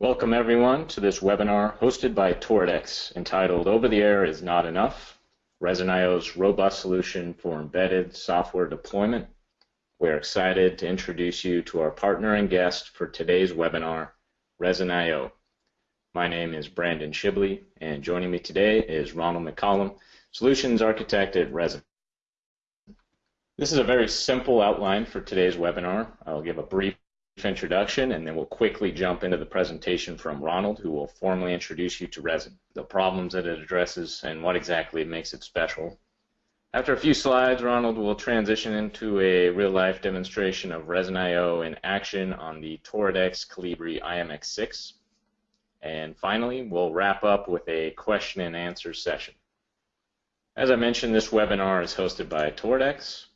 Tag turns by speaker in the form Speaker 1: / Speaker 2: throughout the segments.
Speaker 1: Welcome everyone to this webinar hosted by Toradex entitled Over the Air is Not Enough, Resin.io's robust solution for embedded software deployment. We're excited to introduce you to our partner and guest for today's webinar, Resin.io. My name is Brandon Shibley, and joining me today is Ronald McCollum, Solutions Architect at Resin. This is a very simple outline for today's webinar. I'll give a brief introduction, and then we'll quickly jump into the presentation from Ronald, who will formally introduce you to Resin, the problems that it addresses, and what exactly makes it special. After a few slides, Ronald will transition into a real-life demonstration of Resin.io in action on the Toradex Colibri IMX6. And finally, we'll wrap up with a question and answer session. As I mentioned, this webinar is hosted by Toradex,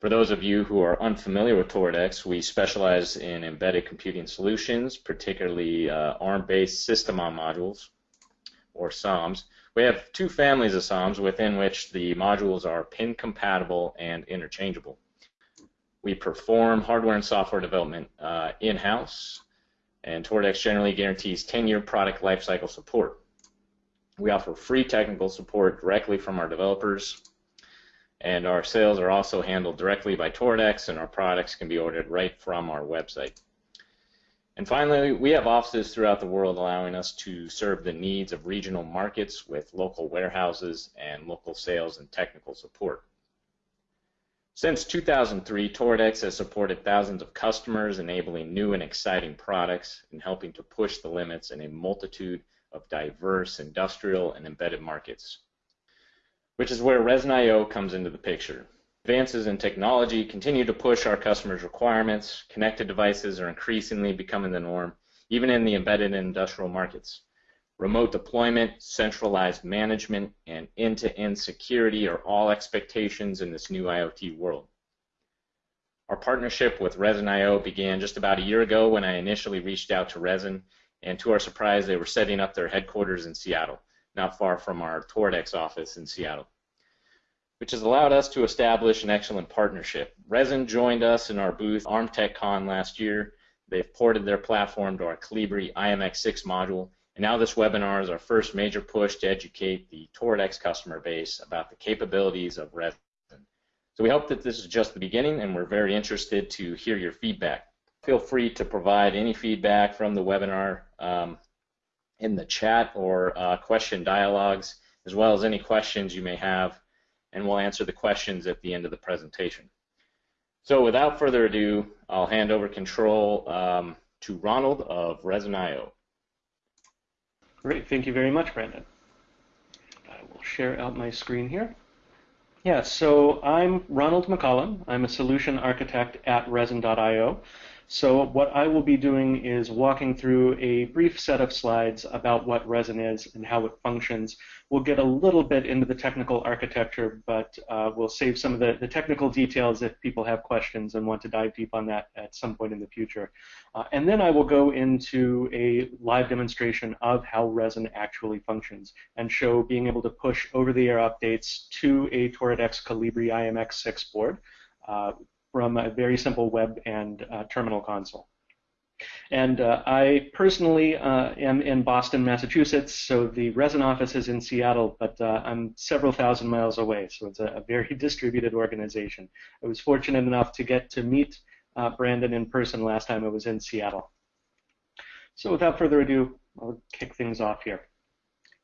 Speaker 1: for those of you who are unfamiliar with Toradex, we specialize in embedded computing solutions, particularly uh, ARM-based system-on modules, or SOMs. We have two families of SOMs within which the modules are pin compatible and interchangeable. We perform hardware and software development uh, in-house, and Toradex generally guarantees 10-year product lifecycle support. We offer free technical support directly from our developers and our sales are also handled directly by Toradex, and our products can be ordered right from our website. And finally, we have offices throughout the world allowing us to serve the needs of regional markets with local warehouses and local sales and technical support. Since 2003, Toradex has supported thousands of customers, enabling new and exciting products and helping to push the limits in a multitude of diverse industrial and embedded markets which is where Resin.io comes into the picture. Advances in technology continue to push our customers' requirements. Connected devices are increasingly becoming the norm, even in the embedded industrial markets. Remote deployment, centralized management, and end-to-end security are all expectations in this new IoT world. Our partnership with Resin.io began just about a year ago when I initially reached out to Resin, and to our surprise, they were setting up their headquarters in Seattle not far from our Toradex office in Seattle, which has allowed us to establish an excellent partnership. Resin joined us in our booth ArmTechCon last year. They've ported their platform to our Colibri IMX6 module, and now this webinar is our first major push to educate the Toradex customer base about the capabilities of Resin. So we hope that this is just the beginning, and we're very interested to hear your feedback. Feel free to provide any feedback from the webinar um, in the chat or uh, question dialogues, as well as any questions you may have, and we'll answer the questions at the end of the presentation. So without further ado, I'll hand over control um, to Ronald of Resin.io.
Speaker 2: Great, thank you very much, Brandon. I will share out my screen here. Yeah, so I'm Ronald McCollum. I'm a solution architect at Resin.io. So what I will be doing is walking through a brief set of slides about what resin is and how it functions. We'll get a little bit into the technical architecture, but uh, we'll save some of the, the, technical details if people have questions and want to dive deep on that at some point in the future. Uh, and then I will go into a live demonstration of how resin actually functions and show being able to push over-the-air updates to a Toradex Colibri IMX6 board. Uh, from a very simple web and uh, terminal console. And uh, I personally uh, am in Boston, Massachusetts, so the resin office is in Seattle, but uh, I'm several thousand miles away, so it's a, a, very distributed organization. I was fortunate enough to get to meet uh, Brandon in person last time I was in Seattle. So without further ado, I'll kick things off here.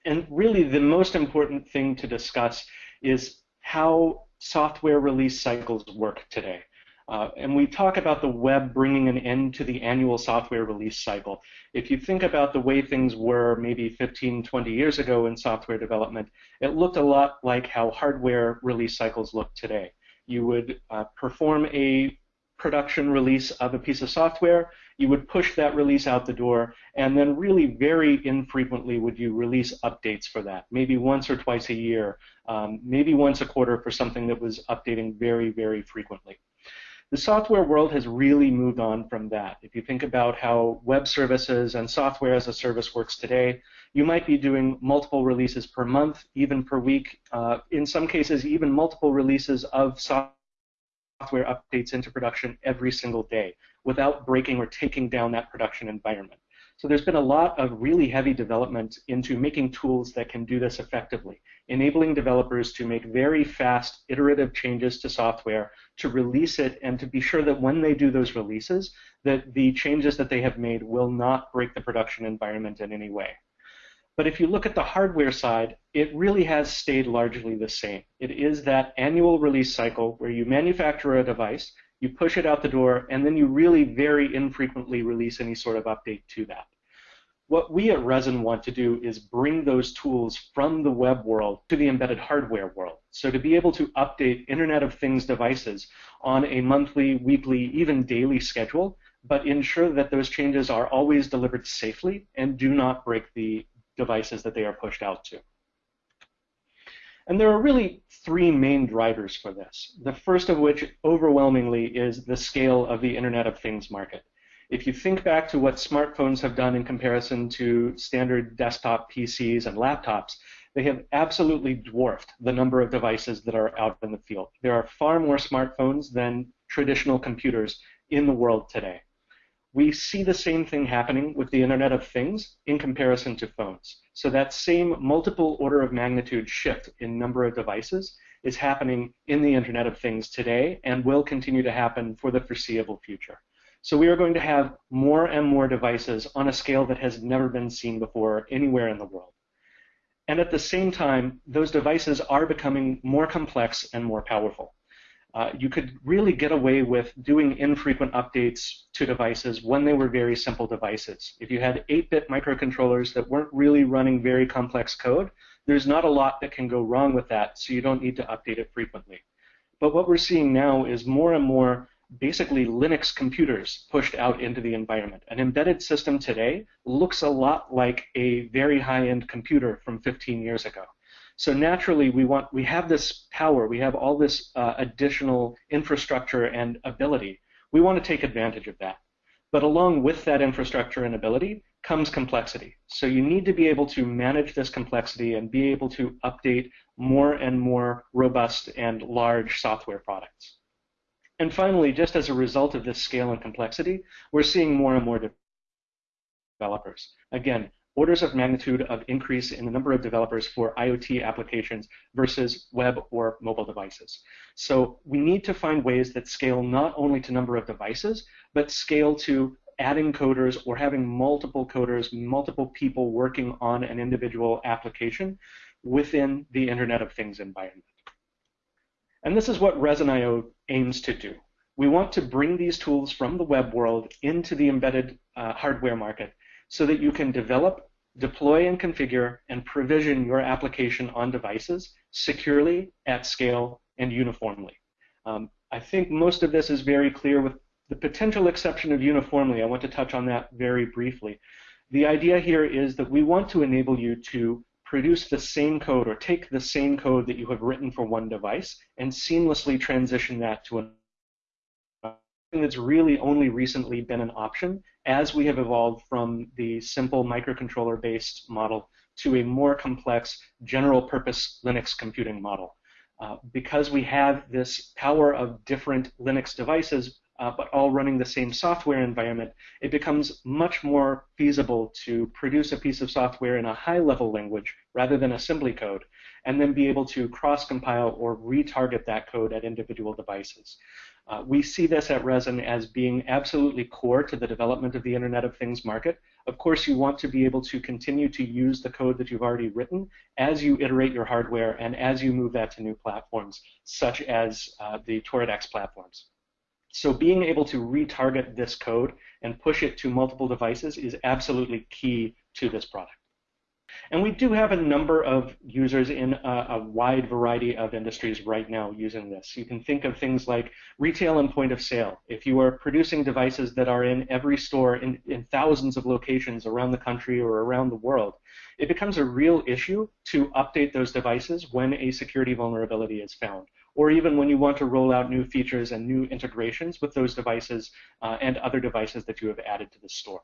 Speaker 2: And really the most important thing to discuss is how software release cycles work today. Uh, and we talk about the web bringing an end to the annual software release cycle. If you think about the way things were maybe 15, 20 years ago in software development, it looked a lot like how hardware release cycles look today. You would uh, perform a production release of a piece of software, you would push that release out the door, and then really very infrequently would you release updates for that, maybe once or twice a year, um, maybe once a quarter for something that was updating very, very frequently. The software world has really moved on from that. If you think about how web services and software as a service works today, you might be doing multiple releases per month, even per week, uh, in some cases, even multiple releases of software updates into production every single day without breaking or taking down that production environment. So there's been a lot of really heavy development into making tools that can do this effectively, enabling developers to make very fast iterative changes to software, to release it, and to be sure that when they do those releases, that the changes that they have made will not break the production environment in any way. But if you look at the hardware side, it really has stayed largely the same. It is that annual release cycle where you manufacture a device, you push it out the door, and then you really very infrequently release any sort of update to that. What we at Resin want to do is bring those tools from the web world to the embedded hardware world. So to be able to update Internet of Things devices on a monthly, weekly, even daily schedule, but ensure that those changes are always delivered safely and do not break the devices that they are pushed out to. And there are really three main drivers for this. The first of which, overwhelmingly, is the scale of the Internet of Things market. If you think back to what smartphones have done in comparison to standard desktop PCs and laptops, they have absolutely dwarfed the number of devices that are out in the field. There are far more smartphones than traditional computers in the world today. We see the same thing happening with the Internet of Things in comparison to phones. So that same multiple order of magnitude shift in number of devices is happening in the Internet of Things today and will continue to happen for the foreseeable future. So we are going to have more and more devices on a scale that has never been seen before anywhere in the world. And at the same time, those devices are becoming more complex and more powerful uh, you could really get away with doing infrequent updates to devices when they were very simple devices. If you had 8-bit microcontrollers that weren't really running very complex code, there's not a lot that can go wrong with that, so you don't need to update it frequently. But what we're seeing now is more and more basically Linux computers pushed out into the environment. An embedded system today looks a lot like a very high-end computer from 15 years ago. So naturally, we want we have this power, we have all this uh, additional infrastructure and ability. We want to take advantage of that. But along with that infrastructure and ability comes complexity. So you need to be able to manage this complexity and be able to update more and more robust and large software products. And finally, just as a result of this scale and complexity, we're seeing more and more developers. Again, orders of magnitude of increase in the number of developers for IoT applications versus web or mobile devices. So we need to find ways that scale not only to number of devices, but scale to adding coders or having multiple coders, multiple people working on an individual application within the Internet of Things environment. And this is what Resin.io aims to do. We want to bring these tools from the web world into the embedded uh, hardware market so that you can develop, deploy and configure, and provision your application on devices securely, at scale, and uniformly. Um, I think most of this is very clear with the potential exception of uniformly. I want to touch on that very briefly. The idea here is that we want to enable you to produce the same code or take the same code that you have written for one device and seamlessly transition that to that's really only recently been an option as we have evolved from the simple microcontroller based model to a more complex general purpose Linux computing model. Uh, because we have this power of different Linux devices, uh, but all running the same software environment, it becomes much more feasible to produce a piece of software in a high level language rather than assembly code, and then be able to cross compile or retarget that code at individual devices. Uh, we see this at Resin as being absolutely core to the development of the Internet of Things market. Of course, you want to be able to continue to use the code that you've already written as you iterate your hardware and as you move that to new platforms, such as uh, the Toradex platforms. So being able to retarget this code and push it to multiple devices is absolutely key to this product. And we do have a number of users in a, a, wide variety of industries right now using this. You can think of things like retail and point of sale. If you are producing devices that are in every store in, in thousands of locations around the country or around the world, it becomes a real issue to update those devices when a security vulnerability is found or even when you want to roll out new features and new integrations with those devices uh, and other devices that you have added to the store.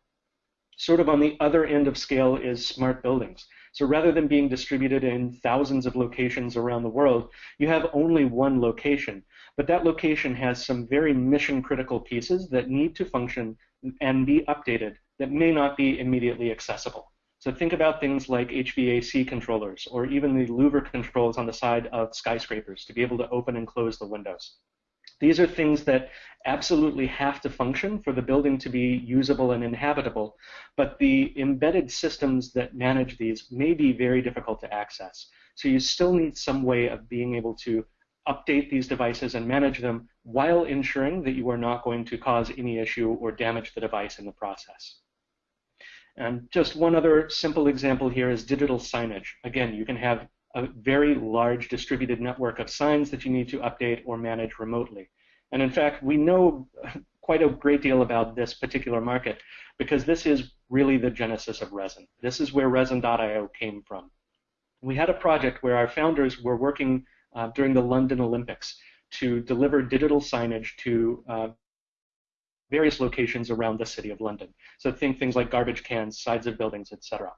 Speaker 2: Sort of on the other end of scale is smart buildings. So rather than being distributed in thousands of locations around the world, you have only one location. But that location has some very mission critical pieces that need to function and be updated that may not be immediately accessible. So think about things like HVAC controllers or even the louver controls on the side of skyscrapers to be able to open and close the windows. These are things that absolutely have to function for the building to be usable and inhabitable, but the embedded systems that manage these may be very difficult to access. So you still need some way of being able to update these devices and manage them while ensuring that you are not going to cause any issue or damage the device in the process. And just one other simple example here is digital signage. Again, you can have a very large distributed network of signs that you need to update or manage remotely. And in fact, we know quite a great deal about this particular market because this is really the genesis of Resin. This is where Resin.io came from. We had a project where our founders were working uh, during the London Olympics to deliver digital signage to uh, various locations around the city of London. So think things like garbage cans, sides of buildings, etc.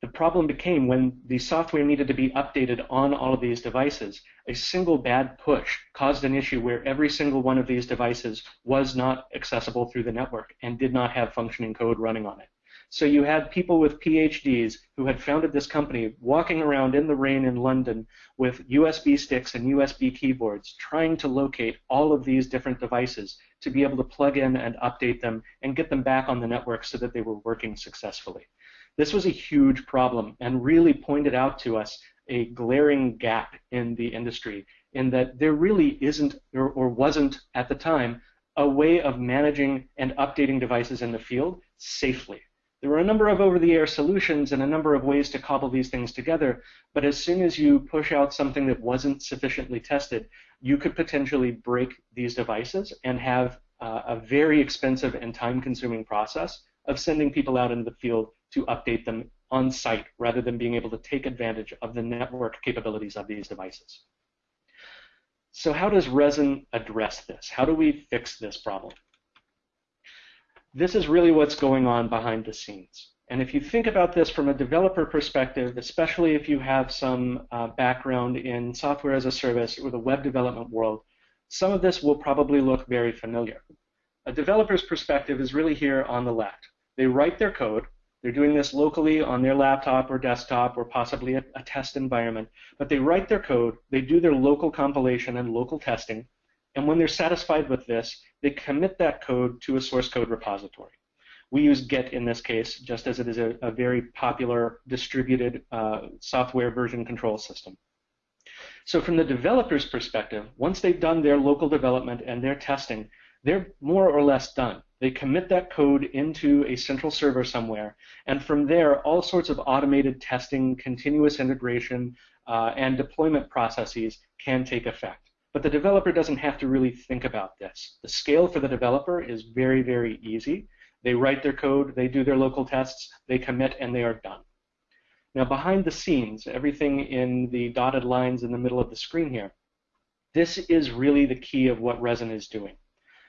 Speaker 2: The problem became when the software needed to be updated on all of these devices, a single bad push caused an issue where every single one of these devices was not accessible through the network and did not have functioning code running on it. So you had people with PhDs who had founded this company walking around in the rain in London with USB sticks and USB keyboards trying to locate all of these different devices to be able to plug in and update them and get them back on the network so that they were working successfully. This was a huge problem and really pointed out to us a glaring gap in the industry in that there really isn't or, or wasn't at the time a way of managing and updating devices in the field safely. There were a number of over-the-air solutions and a number of ways to cobble these things together, but as soon as you push out something that wasn't sufficiently tested, you could potentially break these devices and have uh, a very expensive and time-consuming process of sending people out into the field to update them on site rather than being able to take advantage of the network capabilities of these devices. So how does Resin address this? How do we fix this problem? this is really what's going on behind the scenes. And if you think about this from a developer perspective, especially if you have some uh, background in software as a service or the web development world, some of this will probably look very familiar. A developer's perspective is really here on the left. They write their code. They're doing this locally on their laptop or desktop or possibly a, a test environment. But they write their code, they do their local compilation and local testing, and when they're satisfied with this, they commit that code to a source code repository. We use Git in this case, just as it is a, a very popular distributed uh, software version control system. So from the developer's perspective, once they've done their local development and their testing, they're more or less done. They commit that code into a central server somewhere, and from there, all sorts of automated testing, continuous integration, uh, and deployment processes can take effect. But the developer doesn't have to really think about this. The scale for the developer is very, very easy. They write their code, they do their local tests, they commit, and they are done. Now, behind the scenes, everything in the dotted lines in the middle of the screen here, this is really the key of what Resin is doing.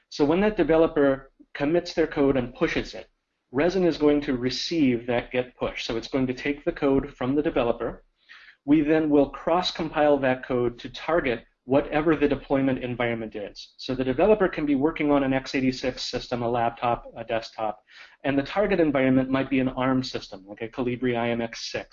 Speaker 2: So when that developer commits their code and pushes it, Resin is going to receive that git push. So it's going to take the code from the developer. We then will cross-compile that code to target whatever the deployment environment is. So the developer can be working on an x86 system, a laptop, a desktop, and the target environment might be an ARM system, like a Colibri IMX6.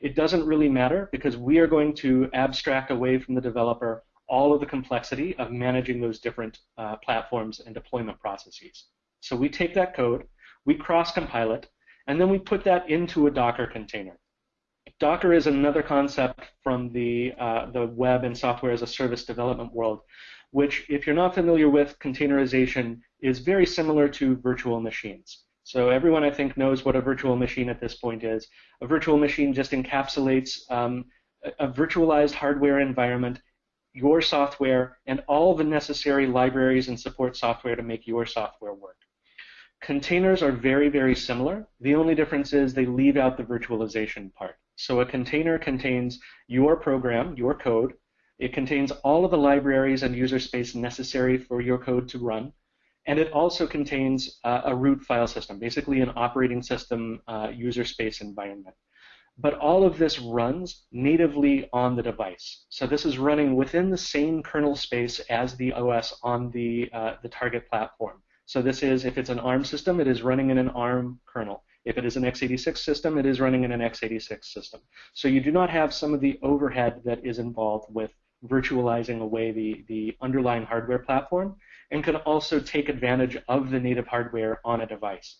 Speaker 2: It doesn't really matter because we are going to abstract away from the developer all of the complexity of managing those different uh, platforms and deployment processes. So we take that code, we cross-compile it, and then we put that into a Docker container. Docker is another concept from the, uh, the web and software as a service development world, which, if you're not familiar with containerization, is very similar to virtual machines. So everyone, I think, knows what a virtual machine at this point is. A virtual machine just encapsulates um, a virtualized hardware environment, your software, and all the necessary libraries and support software to make your software work. Containers are very, very similar. The only difference is they leave out the virtualization part. So a container contains your program, your code. It contains all of the libraries and user space necessary for your code to run. And it also contains uh, a root file system, basically an operating system uh, user space environment. But all of this runs natively on the device. So this is running within the same kernel space as the OS on the, uh, the target platform. So this is, if it's an ARM system, it is running in an ARM kernel. If it is an x86 system, it is running in an x86 system. So you do not have some of the overhead that is involved with virtualizing away the, the underlying hardware platform and can also take advantage of the native hardware on a device.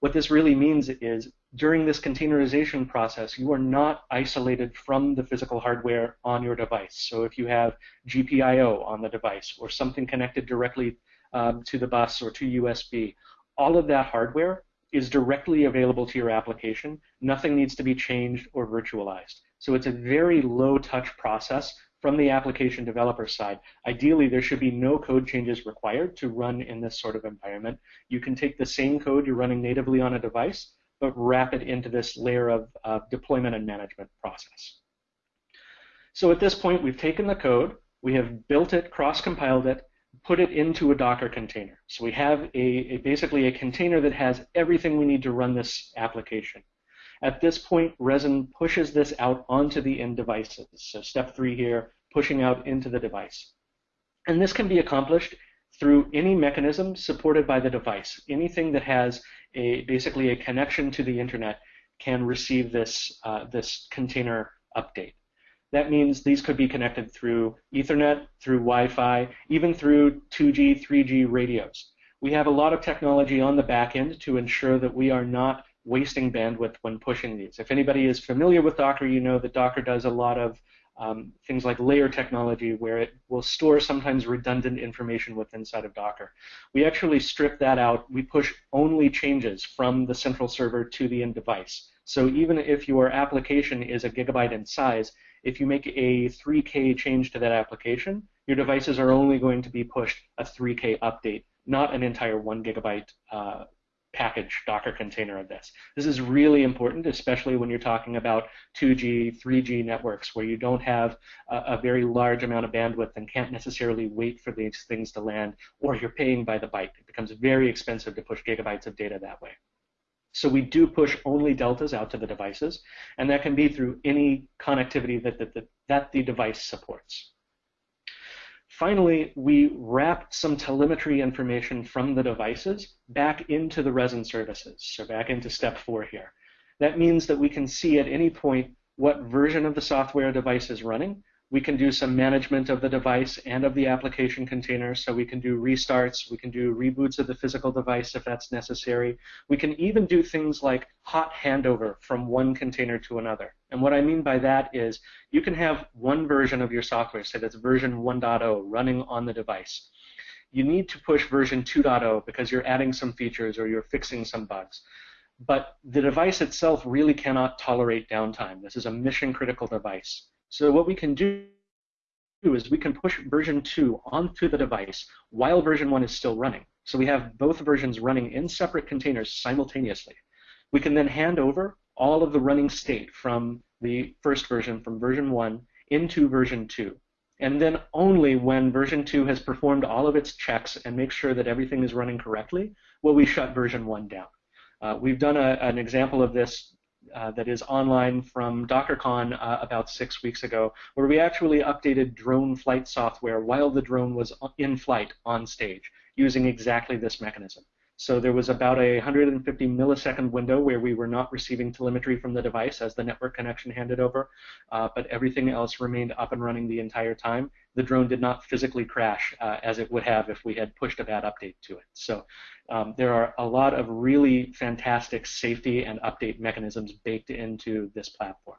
Speaker 2: What this really means is during this containerization process, you are not isolated from the physical hardware on your device. So if you have GPIO on the device or something connected directly um, to the bus or to USB, all of that hardware is directly available to your application. Nothing needs to be changed or virtualized. So it's a very low touch process from the application developer side, ideally there should be no code changes required to run in this sort of environment. You can take the same code you're running natively on a device, but wrap it into this layer of uh, deployment and management process. So at this point, we've taken the code, we have built it, cross-compiled it, put it into a Docker container. So we have a, a, basically a container that has everything we need to run this application. At this point, Resin pushes this out onto the end devices. So step three here, pushing out into the device. And this can be accomplished through any mechanism supported by the device. Anything that has a basically a connection to the internet can receive this, uh, this container update. That means these could be connected through Ethernet, through Wi-Fi, even through 2G, 3G radios. We have a lot of technology on the back end to ensure that we are not wasting bandwidth when pushing these. If anybody is familiar with Docker, you know that Docker does a lot of um, things like layer technology where it will store sometimes redundant information within inside of Docker. We actually strip that out. We push only changes from the central server to the end device. So even if your application is a gigabyte in size, if you make a 3K change to that application, your devices are only going to be pushed a 3K update, not an entire one gigabyte uh, package Docker container of this. This is really important, especially when you're talking about 2G, 3G networks where you don't have a, a, very large amount of bandwidth and can't necessarily wait for these things to land, or you're paying by the byte. It becomes very expensive to push gigabytes of data that way. So we do push only deltas out to the devices, and that can be through any connectivity that, that, that, that the device supports. Finally, we wrap some telemetry information from the devices back into the resin services, so back into step four here. That means that we can see at any point what version of the software device is running we can do some management of the device and of the application container. So we can do restarts, we can do reboots of the physical device if that's necessary. We can even do things like hot handover from one container to another. And what I mean by that is you can have one version of your software, say that's version 1.0 running on the device. You need to push version 2.0 because you're adding some features or you're fixing some bugs but the device itself really cannot tolerate downtime. This is a mission critical device. So what we can do is we can push version 2 onto the device while version 1 is still running. So we have both versions running in separate containers simultaneously. We can then hand over all of the running state from the first version, from version 1, into version 2. And then only when version 2 has performed all of its checks and makes sure that everything is running correctly will we shut version 1 down. Uh, we've done a, an example of this uh, that is online from DockerCon uh, about six weeks ago, where we actually updated drone flight software while the drone was in flight on stage using exactly this mechanism. So there was about a 150 millisecond window where we were not receiving telemetry from the device as the network connection handed over, uh, but everything else remained up and running the entire time. The drone did not physically crash uh, as it would have if we had pushed a bad update to it. So um, there are a lot of really fantastic safety and update mechanisms baked into this platform.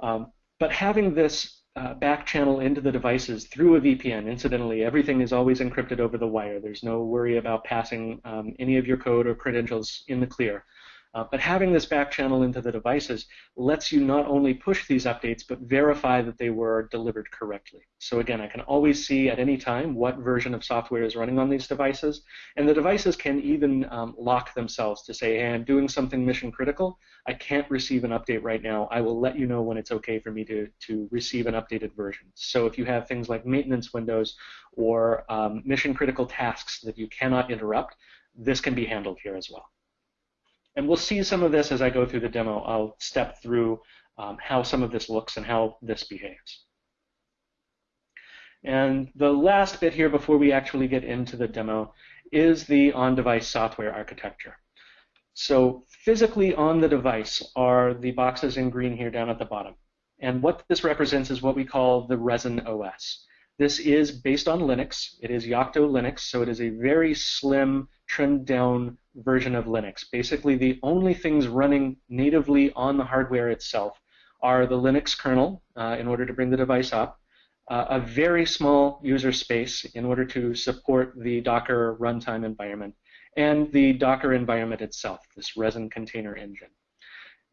Speaker 2: Um, but having this uh, back channel into the devices through a VPN. Incidentally, everything is always encrypted over the wire. There's no worry about passing um, any of your code or credentials in the clear. Uh, but having this back channel into the devices lets you not only push these updates, but verify that they were delivered correctly. So again, I can always see at any time what version of software is running on these devices, and the devices can even um, lock themselves to say, hey, I'm doing something mission critical. I can't receive an update right now. I will let you know when it's okay for me to, to receive an updated version. So if you have things like maintenance windows or um, mission critical tasks that you cannot interrupt, this can be handled here as well. And we'll see some of this as I go through the demo. I'll step through um, how some of this looks and how this behaves. And the last bit here before we actually get into the demo is the on-device software architecture. So physically on the device are the boxes in green here down at the bottom. And what this represents is what we call the Resin OS. This is based on Linux. It is Yocto Linux, so it is a very slim, trimmed down version of Linux. Basically, the only things running natively on the hardware itself are the Linux kernel uh, in order to bring the device up, uh, a very small user space in order to support the Docker runtime environment, and the Docker environment itself, this resin container engine.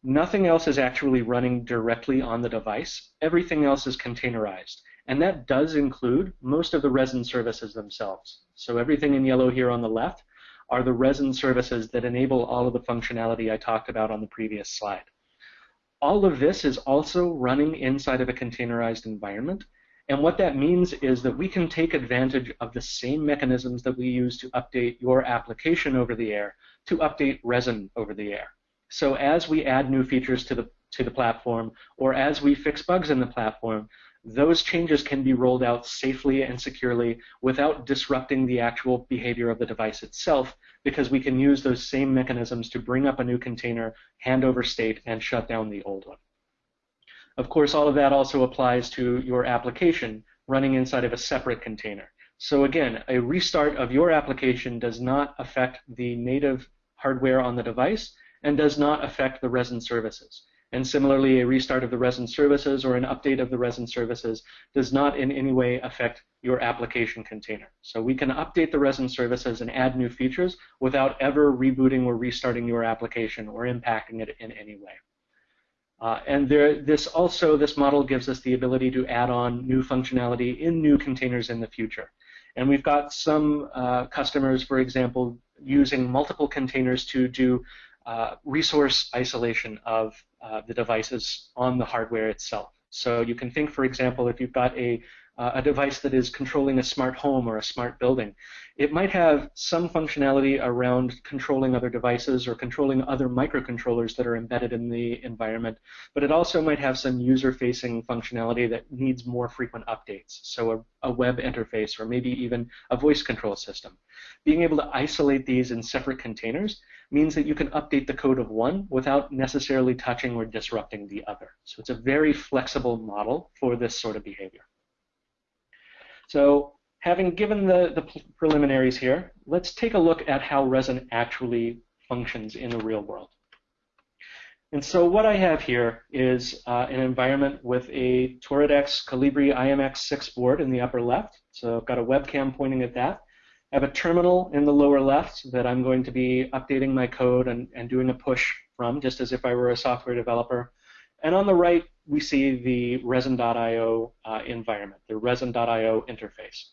Speaker 2: Nothing else is actually running directly on the device. Everything else is containerized. And that does include most of the resin services themselves. So everything in yellow here on the left are the resin services that enable all of the functionality I talked about on the previous slide. All of this is also running inside of a containerized environment. And what that means is that we can take advantage of the same mechanisms that we use to update your application over the air to update resin over the air. So as we add new features to the to the platform, or as we fix bugs in the platform, those changes can be rolled out safely and securely without disrupting the actual behavior of the device itself, because we can use those same mechanisms to bring up a new container, hand over state, and shut down the old one. Of course, all of that also applies to your application running inside of a separate container. So again, a restart of your application does not affect the native hardware on the device and does not affect the resin services. And similarly, a restart of the resin services or an update of the resin services does not in any way affect your application container. So we can update the resin services and add new features without ever rebooting or restarting your application or impacting it in any way. Uh, and there, this also, this model gives us the ability to add on new functionality in new containers in the future. And we've got some uh, customers, for example, using multiple containers to do uh, resource isolation of uh, the devices on the hardware itself. So you can think, for example, if you've got a uh, a device that is controlling a smart home or a smart building. It might have some functionality around controlling other devices or controlling other microcontrollers that are embedded in the environment, but it also might have some user-facing functionality that needs more frequent updates, so a, a web interface or maybe even a voice control system. Being able to isolate these in separate containers means that you can update the code of one without necessarily touching or disrupting the other. So it's a very flexible model for this sort of behavior. So having given the, the preliminaries here, let's take a look at how resin actually functions in the real world. And so what I have here is uh, an environment with a Toradex Colibri IMX6 board in the upper left. So I've got a webcam pointing at that. I have a terminal in the lower left that I'm going to be updating my code and, and doing a push from, just as if I were a software developer. And on the right, we see the resin.io uh, environment, the resin.io interface.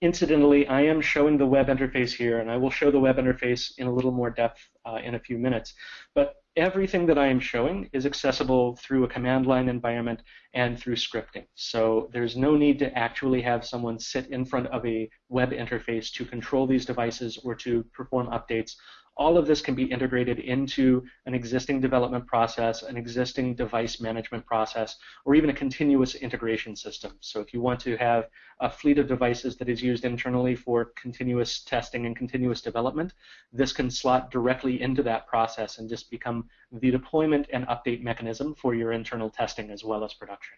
Speaker 2: Incidentally, I am showing the web interface here, and I will show the web interface in a little more depth uh, in a few minutes. But everything that I am showing is accessible through a command line environment and through scripting. So there's no need to actually have someone sit in front of a web interface to control these devices or to perform updates all of this can be integrated into an existing development process, an existing device management process, or even a continuous integration system. So if you want to have a fleet of devices that is used internally for continuous testing and continuous development, this can slot directly into that process and just become the deployment and update mechanism for your internal testing as well as production.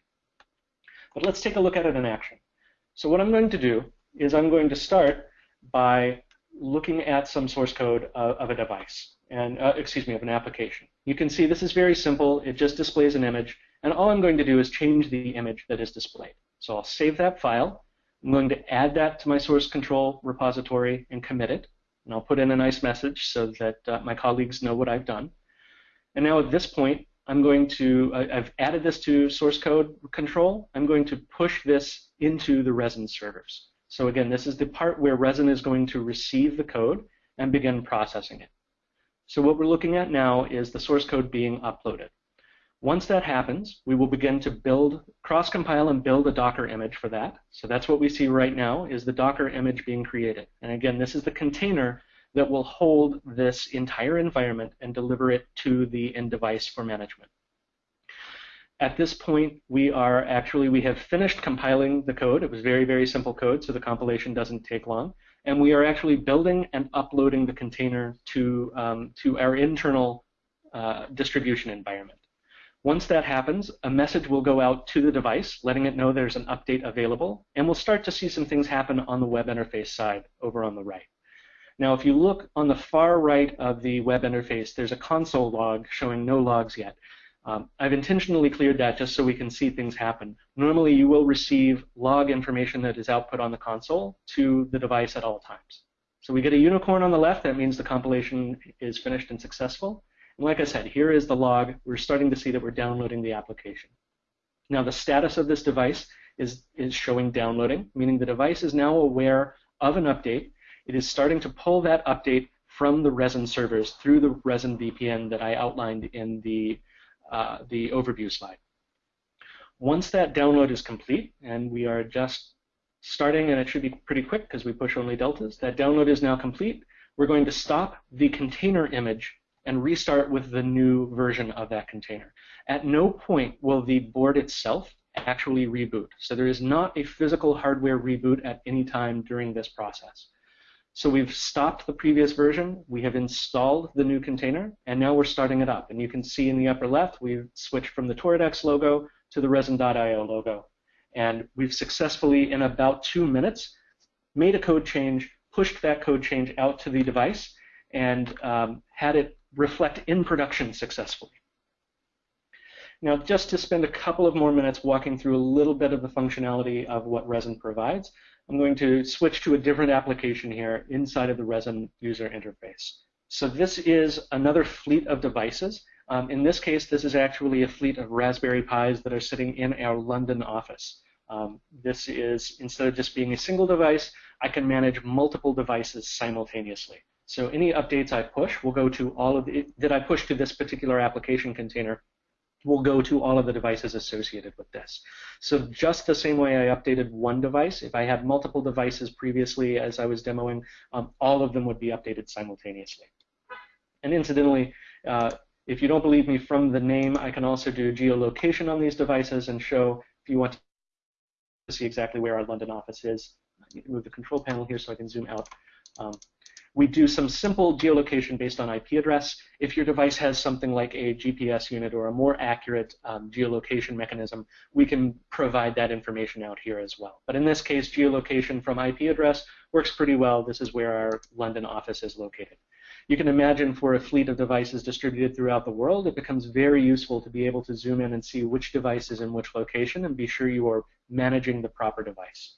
Speaker 2: But let's take a look at it in action. So what I'm going to do is I'm going to start by looking at some source code uh, of a device, and uh, excuse me, of an application. You can see this is very simple. It just displays an image, and all I'm going to do is change the image that is displayed. So I'll save that file. I'm going to add that to my source control repository and commit it. And I'll put in a nice message so that uh, my colleagues know what I've done. And now at this point, I'm going to, I've added this to source code control. I'm going to push this into the Resin servers. So again, this is the part where Resin is going to receive the code and begin processing it. So what we're looking at now is the source code being uploaded. Once that happens, we will begin to build, cross-compile and build a Docker image for that. So that's what we see right now is the Docker image being created. And again, this is the container that will hold this entire environment and deliver it to the end device for management. At this point, we are actually, we have finished compiling the code. It was very, very simple code, so the compilation doesn't take long. And we are actually building and uploading the container to, um, to our internal uh, distribution environment. Once that happens, a message will go out to the device, letting it know there's an update available, and we'll start to see some things happen on the web interface side over on the right. Now, if you look on the far right of the web interface, there's a console log showing no logs yet. Um, I've intentionally cleared that just so we can see things happen. Normally, you will receive log information that is output on the console to the device at all times. So we get a unicorn on the left. That means the compilation is finished and successful. And like I said, here is the log. We're starting to see that we're downloading the application. Now the status of this device is, is showing downloading, meaning the device is now aware of an update. It is starting to pull that update from the Resin servers through the Resin VPN that I outlined in the, uh, the overview slide. Once that download is complete, and we are just starting, and it should be pretty quick because we push only deltas, that download is now complete, we're going to stop the container image and restart with the new version of that container. At no point will the board itself actually reboot. So there is not a physical hardware reboot at any time during this process. So we've stopped the previous version, we have installed the new container, and now we're starting it up. And you can see in the upper left, we've switched from the Toradex logo to the Resin.io logo. And we've successfully, in about two minutes, made a code change, pushed that code change out to the device, and um, had it reflect in production successfully. Now, just to spend a couple of more minutes walking through a little bit of the functionality of what Resin provides, I'm going to switch to a different application here inside of the Resin user interface. So this is another fleet of devices. Um, in this case, this is actually a fleet of Raspberry Pis that are sitting in our London office. Um, this is, instead of just being a single device, I can manage multiple devices simultaneously. So any updates I push will go to all of the, that I push to this particular application container will go to all of the devices associated with this. So just the same way I updated one device, if I had multiple devices previously as I was demoing, um, all of them would be updated simultaneously. And incidentally, uh, if you don't believe me from the name, I can also do geolocation on these devices and show if you want to see exactly where our London office is. I need to move the control panel here so I can zoom out. Um, we do some simple geolocation based on IP address. If your device has something like a GPS unit or a more accurate um, geolocation mechanism, we can provide that information out here as well. But in this case, geolocation from IP address works pretty well. This is where our London office is located. You can imagine for a fleet of devices distributed throughout the world, it becomes very useful to be able to zoom in and see which device is in which location and be sure you are managing the proper device.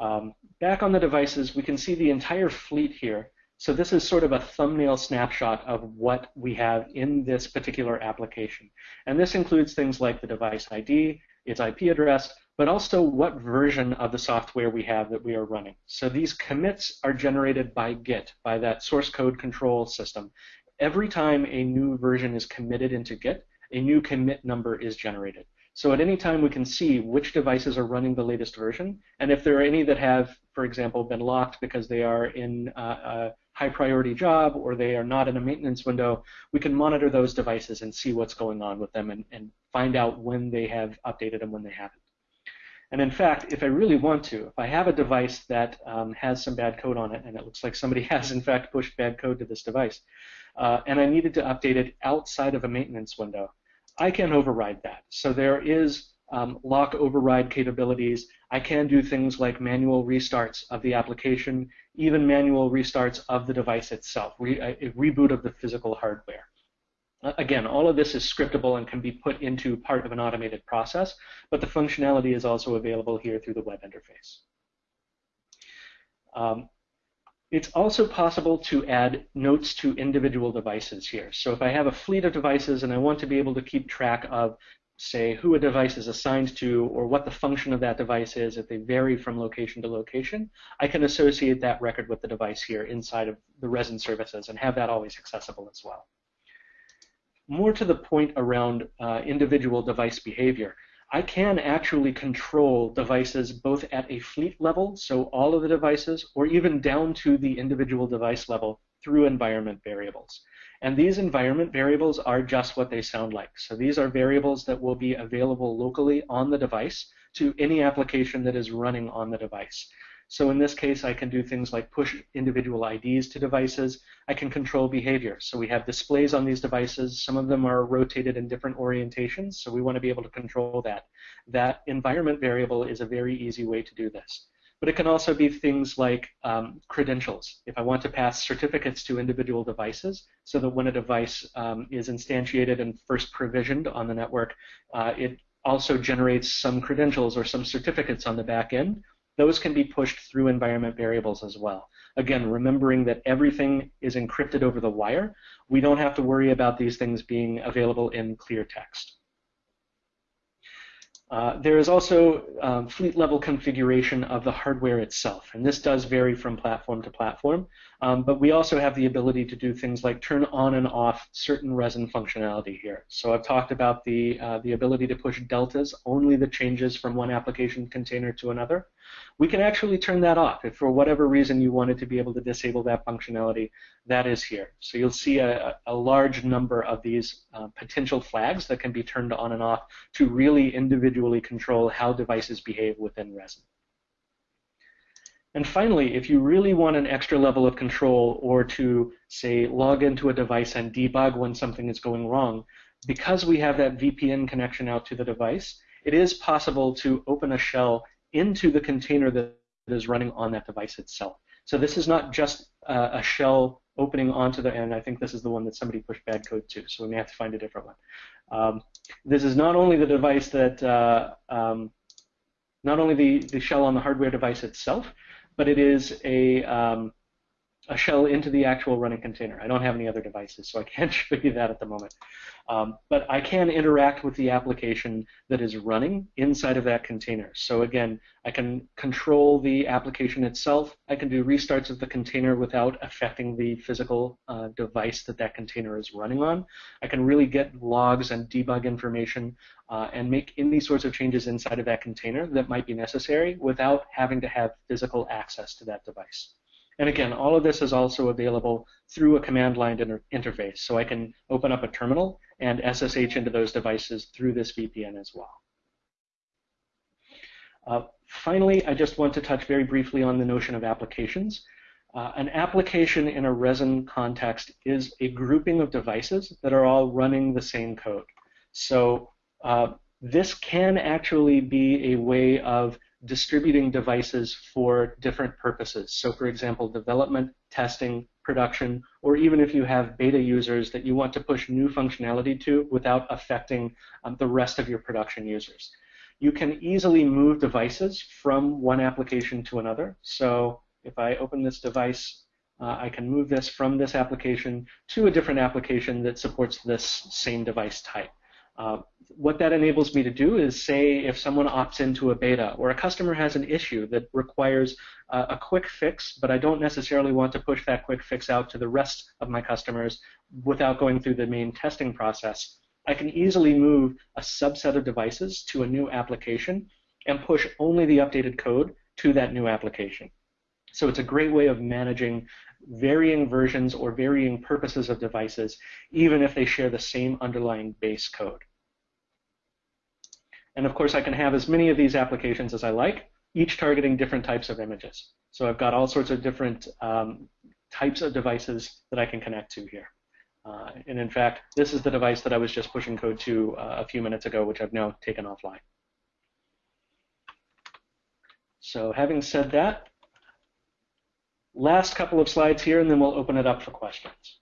Speaker 2: Um, back on the devices, we can see the entire fleet here. So this is sort of a thumbnail snapshot of what we have in this particular application. And this includes things like the device ID, its IP address, but also what version of the software we have that we are running. So these commits are generated by Git, by that source code control system. Every time a new version is committed into Git, a new commit number is generated. So at any time we can see which devices are running the latest version, and if there are any that have, for example, been locked because they are in a high priority job or they are not in a maintenance window, we can monitor those devices and see what's going on with them and, and find out when they have updated and when they haven't. And in fact, if I really want to, if I have a device that um, has some bad code on it, and it looks like somebody has in fact pushed bad code to this device, uh, and I needed to update it outside of a maintenance window, I can override that. So there is um, lock override capabilities. I can do things like manual restarts of the application, even manual restarts of the device itself, re a reboot of the physical hardware. Uh, again, all of this is scriptable and can be put into part of an automated process, but the functionality is also available here through the web interface. Um, it's also possible to add notes to individual devices here. So if I have a fleet of devices and I want to be able to keep track of, say, who a device is assigned to or what the function of that device is, if they vary from location to location, I can associate that record with the device here inside of the Resin services and have that always accessible as well. More to the point around uh, individual device behavior, I can actually control devices both at a fleet level, so all of the devices, or even down to the individual device level through environment variables. And these environment variables are just what they sound like. So these are variables that will be available locally on the device to any application that is running on the device. So in this case, I can do things like push individual IDs to devices. I can control behavior. So we have displays on these devices. Some of them are rotated in different orientations, so we want to be able to control that. That environment variable is a very easy way to do this. But it can also be things like um, credentials. If I want to pass certificates to individual devices, so that when a device um, is instantiated and first provisioned on the network, uh, it also generates some credentials or some certificates on the back end those can be pushed through environment variables as well. Again, remembering that everything is encrypted over the wire, we don't have to worry about these things being available in clear text. Uh, there is also um, fleet level configuration of the hardware itself, and this does vary from platform to platform, um, but we also have the ability to do things like turn on and off certain resin functionality here. So I've talked about the, uh, the ability to push deltas, only the changes from one application container to another we can actually turn that off. If for whatever reason you wanted to be able to disable that functionality, that is here. So you'll see a, a large number of these uh, potential flags that can be turned on and off to really individually control how devices behave within Resin. And finally, if you really want an extra level of control or to, say, log into a device and debug when something is going wrong, because we have that VPN connection out to the device, it is possible to open a shell into the container that is running on that device itself. So this is not just uh, a shell opening onto the, and I think this is the one that somebody pushed bad code to, so we may have to find a different one. Um, this is not only the device that, uh, um, not only the, the shell on the hardware device itself, but it is a, um, a shell into the actual running container. I don't have any other devices, so I can't show you that at the moment. Um, but I can interact with the application that is running inside of that container. So again, I can control the application itself. I can do restarts of the container without affecting the physical uh, device that that container is running on. I can really get logs and debug information uh, and make any sorts of changes inside of that container that might be necessary without having to have physical access to that device. And again, all of this is also available through a command line inter interface. So I can open up a terminal and SSH into those devices through this VPN as well. Uh, finally, I just want to touch very briefly on the notion of applications. Uh, an application in a resin context is a grouping of devices that are all running the same code. So uh, this can actually be a way of distributing devices for different purposes. So for example, development, testing, production, or even if you have beta users that you want to push new functionality to without affecting um, the rest of your production users. You can easily move devices from one application to another. So if I open this device, uh, I can move this from this application to a different application that supports this same device type. Uh, what that enables me to do is say if someone opts into a beta or a customer has an issue that requires uh, a quick fix, but I don't necessarily want to push that quick fix out to the rest of my customers without going through the main testing process, I can easily move a subset of devices to a new application and push only the updated code to that new application. So it's a great way of managing varying versions or varying purposes of devices, even if they share the same underlying base code. And of course, I can have as many of these applications as I like, each targeting different types of images. So I've got all sorts of different um, types of devices that I can connect to here. Uh, and in fact, this is the device that I was just pushing code to uh, a few minutes ago, which I've now taken offline. So having said that, last couple of slides here, and then we'll open it up for questions.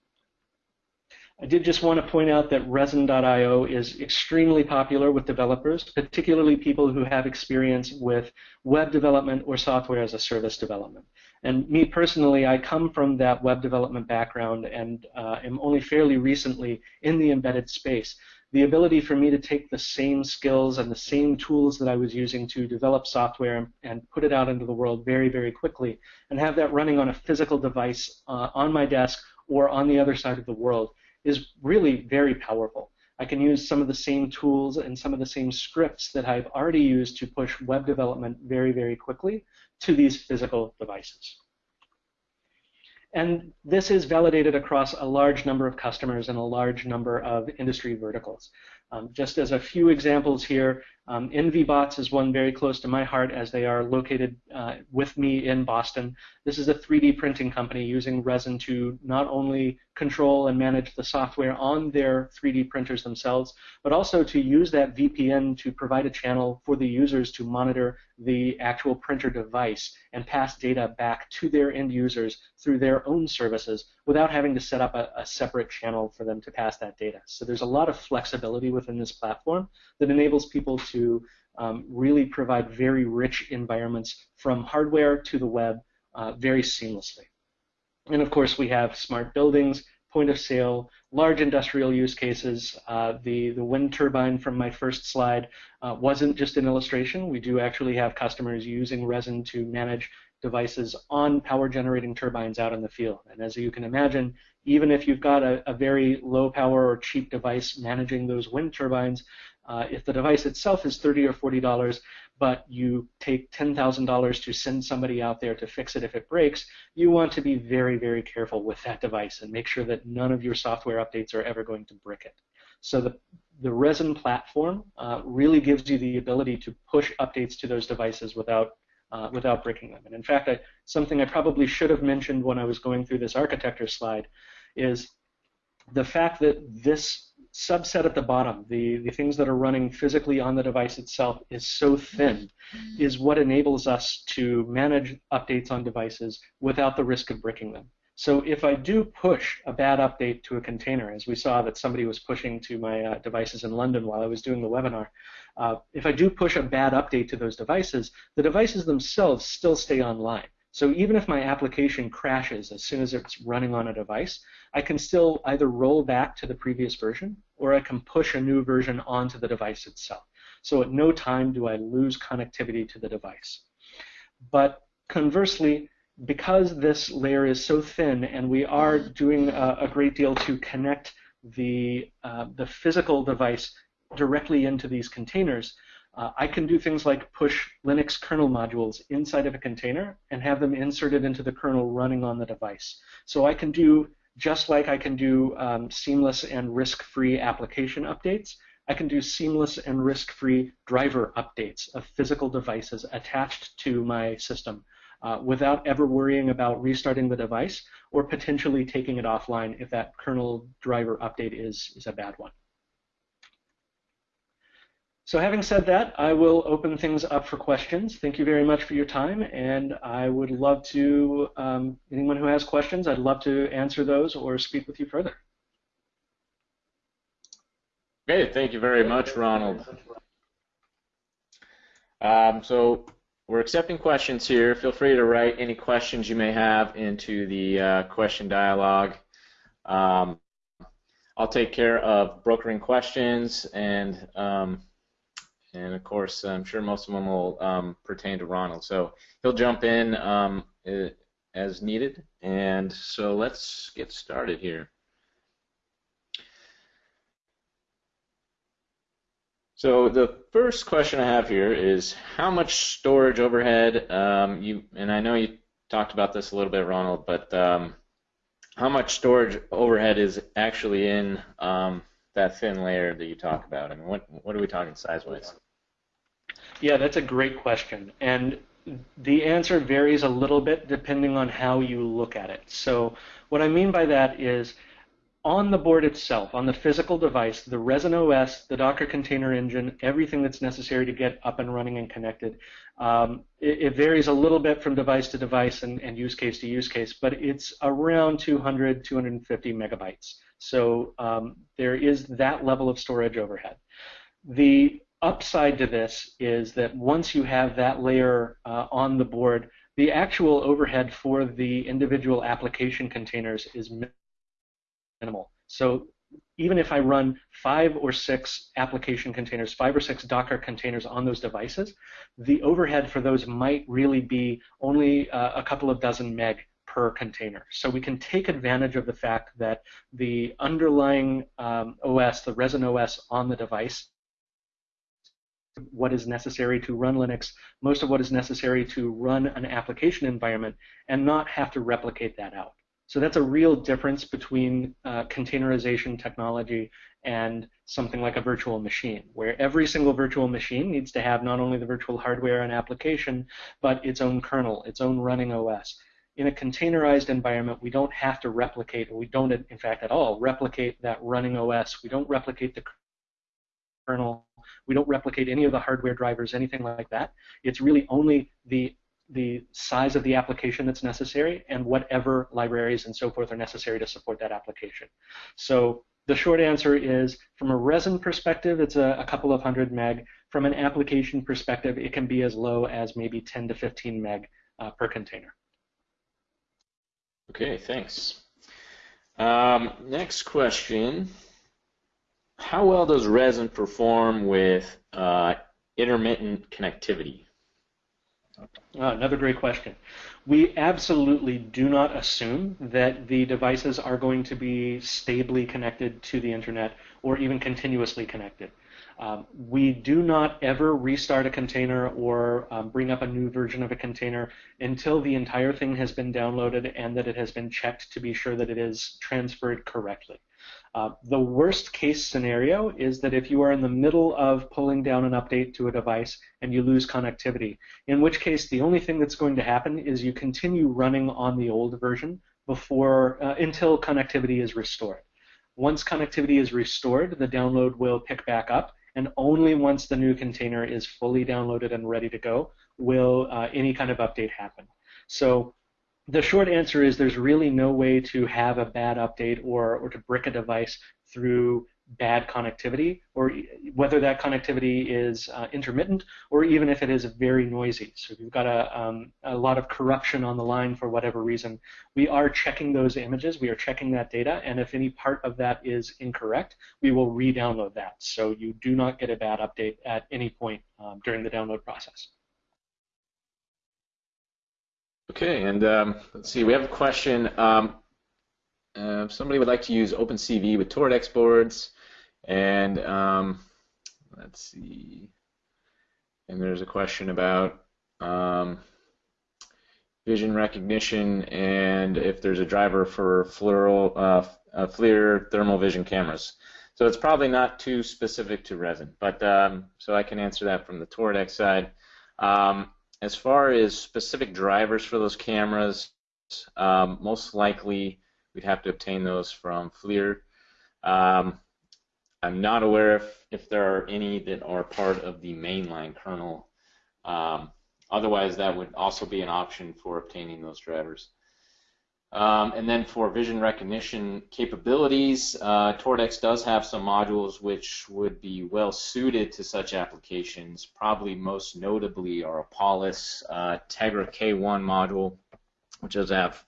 Speaker 2: I did just want to point out that Resin.io is extremely popular with developers, particularly people who have experience with web development or software as a service development. And me personally, I come from that web development background and uh, am only fairly recently in the embedded space. The ability for me to take the same skills and the same tools that I was using to develop software and put it out into the world very, very quickly and have that running on a physical device uh, on my desk or on the other side of the world is really very powerful. I can use some of the same tools and some of the same scripts that I've already used to push web development very, very quickly to these physical devices. And this is validated across a large number of customers and a large number of industry verticals. Um, just as a few examples here, um, NVBots is one very close to my heart as they are located uh, with me in Boston. This is a 3D printing company using Resin to not only control and manage the software on their 3D printers themselves, but also to use that VPN to provide a channel for the users to monitor the actual printer device and pass data back to their end users through their own services without having to set up a, a separate channel for them to pass that data. So there's a lot of flexibility within this platform that enables people to um, really provide very rich environments from hardware to the web uh, very seamlessly. And of course, we have smart buildings, point of sale, large industrial use cases. Uh, the, the wind turbine from my first slide uh, wasn't just an illustration. We do actually have customers using resin to manage devices on power generating turbines out in the field. And as you can imagine, even if you've got a, a very low power or cheap device managing those wind turbines, uh, if the device itself is 30 or 40 dollars, but you take $10,000 to send somebody out there to fix it if it breaks, you want to be very, very careful with that device and make sure that none of your software updates are ever going to brick it. So the, the Resin platform uh, really gives you the ability to push updates to those devices without uh, without breaking them. And in fact, I, something I probably should have mentioned when I was going through this architecture slide is the fact that this subset at the bottom, the, the things that are running physically on the device itself, is so thin, is what enables us to manage updates on devices without the risk of breaking them. So if I do push a bad update to a container, as we saw that somebody was pushing to my uh, devices in London while I was doing the webinar, uh, if I do push a bad update to those devices, the devices themselves still stay online. So even if my application crashes as soon as it's running on a device, I can still either roll back to the previous version or I can push a new version onto the device itself. So at no time do I lose connectivity to the device. But conversely, because this layer is so thin and we are doing a, a great deal to connect the, uh, the physical device directly into these containers, uh, I can do things like push Linux kernel modules inside of a container and have them inserted into the kernel running on the device. So I can do, just like I can do um, seamless and risk-free application updates, I can do seamless and risk-free driver updates of physical devices attached to my system uh, without ever worrying about restarting the device or potentially taking it offline if that kernel driver update is, is a bad one. So having said that, I will open things up for questions. Thank you very much for your time, and I would love to, um, anyone who has questions, I'd love to answer those or speak with you further.
Speaker 1: Okay, thank you very much, Ronald. Um, so we're accepting questions here. Feel free to write any questions you may have into the uh, question dialog. Um, I'll take care of brokering questions and um, and of course, I'm sure most of them will um, pertain to Ronald. So he'll jump in um, as needed. And so let's get started here. So the first question I have here is how much storage overhead, um, you, and I know you talked about this a little bit, Ronald, but um, how much storage overhead is actually in um, that thin layer that you talk about? I mean, what, what are we talking size-wise?
Speaker 2: Yeah, that's a great question. And the answer varies a little bit depending on how you look at it. So what I mean by that is on the board itself, on the physical device, the Resin OS, the Docker container engine, everything that's necessary to get up and running and connected, um, it, it, varies a little bit from device to device and, and, use case to use case, but it's around 200, 250 megabytes. So um, there is that level of storage overhead. The upside to this is that once you have that layer uh, on the board, the actual overhead for the individual application containers is minimal. So even if I run five or six application containers, five or six Docker containers on those devices, the overhead for those might really be only uh, a couple of dozen meg per container. So we can take advantage of the fact that the underlying um, OS, the Resin OS on the device, what is necessary to run Linux, most of what is necessary to run an application environment, and not have to replicate that out. So that's a real difference between uh, containerization technology and something like a virtual machine, where every single virtual machine needs to have not only the virtual hardware and application, but its own kernel, its own running OS. In a containerized environment, we don't have to replicate, we don't, in fact, at all, replicate that running OS. We don't replicate the kernel. We don't replicate any of the hardware drivers, anything like that. It's really only the the size of the application that's necessary and whatever libraries and so forth are necessary to support that application. So the short answer is from a resin perspective, it's a, a, couple of hundred meg. From an application perspective, it can be as low as maybe 10 to 15 meg uh, per container.
Speaker 1: Okay, thanks. Um, next question. How well does resin perform with uh, intermittent connectivity?
Speaker 2: Oh, another great question. We absolutely do not assume that the devices are going to be stably connected to the internet or even continuously connected. Um, we do not ever restart a container or um, bring up a new version of a container until the entire thing has been downloaded and that it has been checked to be sure that it is transferred correctly. Uh, the worst case scenario is that if you are in the middle of pulling down an update to a device and you lose connectivity, in which case the only thing that's going to happen is you continue running on the old version before uh, until connectivity is restored. Once connectivity is restored, the download will pick back up, and only once the new container is fully downloaded and ready to go will uh, any kind of update happen. So the short answer is there's really no way to have a bad update or, or to brick a device through bad connectivity, or whether that connectivity is uh, intermittent or even if it is very noisy. So if you've got a, um, a lot of corruption on the line for whatever reason, we are checking those images, we are checking that data, and if any part of that is incorrect, we will re-download that. So you do not get a bad update at any point um, during the download process.
Speaker 1: Okay, and um, let's see, we have a question. Um, uh, somebody would like to use OpenCV with Toradex boards, and um, let's see, and there's a question about um, vision recognition and if there's a driver for FLIR, uh, uh, FLIR thermal vision cameras. So it's probably not too specific to resin, but um, so I can answer that from the Toradex side. Um, as far as specific drivers for those cameras, um, most likely we'd have to obtain those from FLIR. Um, I'm not aware if, if there are any that are part of the mainline kernel. Um, otherwise, that would also be an option for obtaining those drivers. Um, and then for vision recognition capabilities, uh, Toradex does have some modules which would be well suited to such applications. Probably most notably are Apalis uh, Tegra K1 module, which does have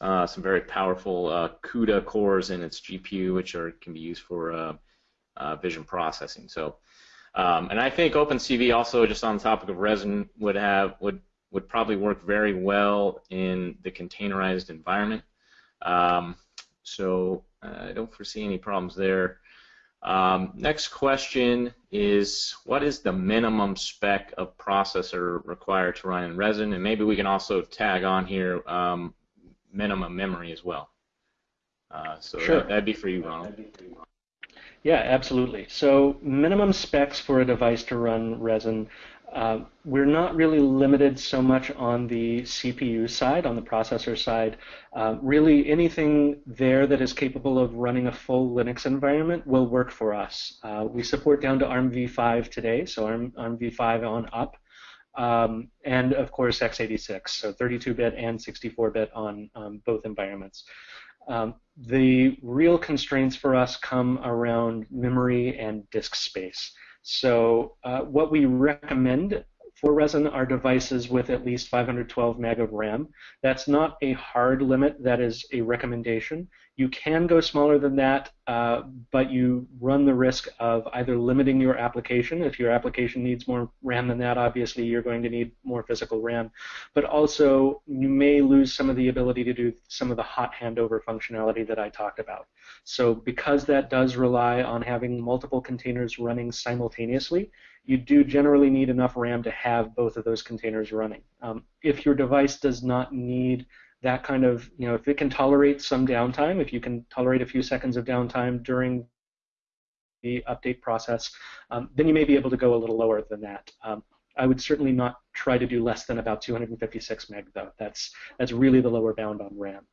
Speaker 1: uh, some very powerful uh, CUDA cores in its GPU, which are can be used for uh, uh, vision processing. So, um, and I think OpenCV also, just on the topic of resin, would have would would probably work very well in the containerized environment. Um, so uh, I don't foresee any problems there. Um, next question is, what is the minimum spec of processor required to run in Resin? And maybe we can also tag on here um, minimum memory as well. Uh, so
Speaker 2: sure.
Speaker 1: that, would be for you, Ronald.
Speaker 2: Yeah, absolutely. So minimum specs for a device to run Resin uh, we're not really limited so much on the CPU side, on the processor side. Uh, really, anything there that is capable of running a full Linux environment will work for us. Uh, we support down to ARM v5 today, so ARM, ARM v5 on up. Um, and of course x86, so 32-bit and 64-bit on um, both environments. Um, the real constraints for us come around memory and disk space. So uh, what we recommend for Resin are devices with at least 512 meg of RAM. That's not a hard limit. That is a recommendation. You can go smaller than that uh, but you run the risk of either limiting your application. If your application needs more RAM than that, obviously you're going to need more physical RAM. But also, you may lose some of the ability to do some of the hot handover functionality that I talked about. So because that does rely on having multiple containers running simultaneously, you do generally need enough RAM to have both of those containers running. Um, if your device does not need that kind of, you know, if it can tolerate some downtime, if you can tolerate a few seconds of downtime during the update process, um, then you may be able to go a little lower than that. Um, I would certainly not try to do less than about 256 meg, though. That's that's really the lower bound on RAM.